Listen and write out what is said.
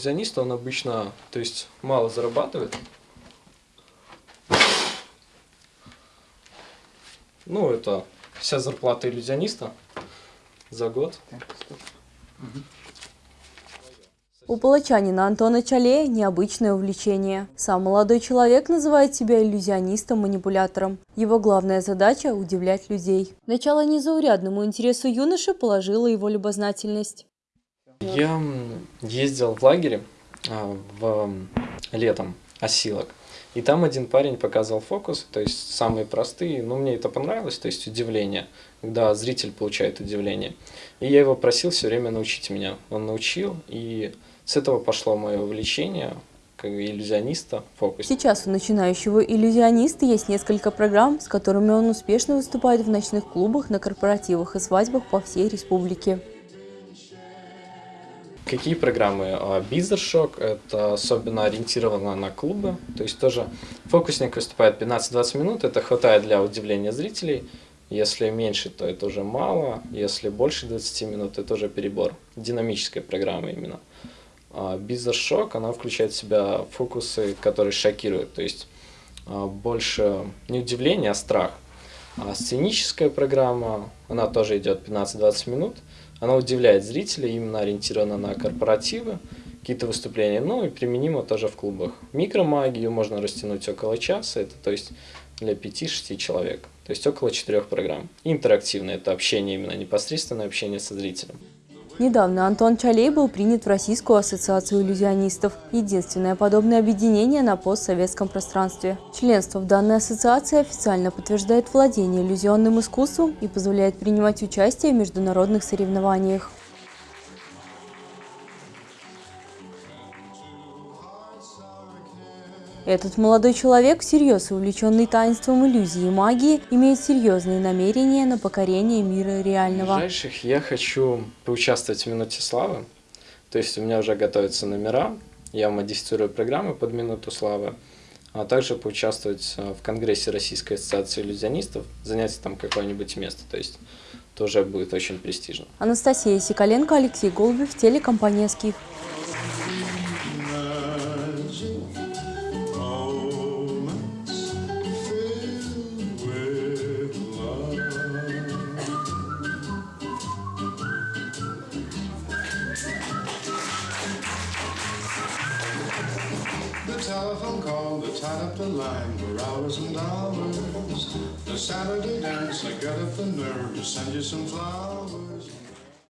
иллюзиониста, он обычно, то есть, мало зарабатывает. Ну, это вся зарплата иллюзиониста за год. У палачанина Антона Чале необычное увлечение. Сам молодой человек называет себя иллюзионистом-манипулятором. Его главная задача – удивлять людей. Начало незаурядному интересу юноши положила его любознательность. Я ездил в лагере а, в летом, осилок. И там один парень показывал фокус, то есть самые простые, но мне это понравилось, то есть удивление, когда зритель получает удивление. И я его просил все время научить меня. Он научил, и с этого пошло мое увлечение как иллюзиониста, фокусника. Сейчас у начинающего иллюзиониста есть несколько программ, с которыми он успешно выступает в ночных клубах, на корпоративах и свадьбах по всей республике. Какие программы? Бизнес-шок, это особенно ориентировано на клубы, то есть тоже фокусник выступает 15-20 минут, это хватает для удивления зрителей, если меньше, то это уже мало, если больше 20 минут, это уже перебор, динамическая программа именно. Бизнес-шок, она включает в себя фокусы, которые шокируют, то есть а, больше не удивление, а страх. А сценическая программа, она тоже идет 15-20 минут, она удивляет зрителей, именно ориентирована на корпоративы, какие-то выступления, ну и применимо тоже в клубах. Микромагию можно растянуть около часа, это то есть для 5-6 человек, то есть около 4 программ. Интерактивное – это общение, именно непосредственное общение со зрителем. Недавно Антон Чалей был принят в Российскую ассоциацию иллюзионистов, единственное подобное объединение на постсоветском пространстве. Членство в данной ассоциации официально подтверждает владение иллюзионным искусством и позволяет принимать участие в международных соревнованиях. Этот молодой человек, всерьез увлеченный таинством иллюзии и магии, имеет серьезные намерения на покорение мира реального. В ближайших я хочу поучаствовать в «Минуте славы». То есть у меня уже готовятся номера, я модифицирую программы под «Минуту славы», а также поучаствовать э, в Конгрессе Российской ассоциации иллюзионистов, занять там какое-нибудь место. То есть тоже будет очень престижно. Анастасия Сикаленко, Алексей Голубев, телекомпания «Скиф». Telephone call that tied up the line for hours and hours. The Saturday dance, I got up the nerve to send you some flowers.